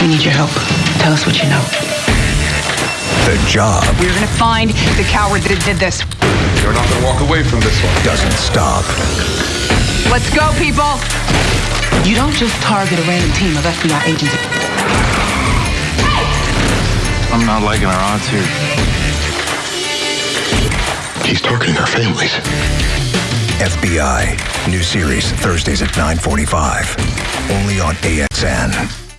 We need your help. Tell us what you know. The job We're gonna find the coward that did this. You're not gonna walk away from this one. doesn't stop. Let's go, people! You don't just target a random team of FBI agents. I'm not liking our odds here. He's targeting our families. FBI. New series Thursdays at 9:45. Only on AXN.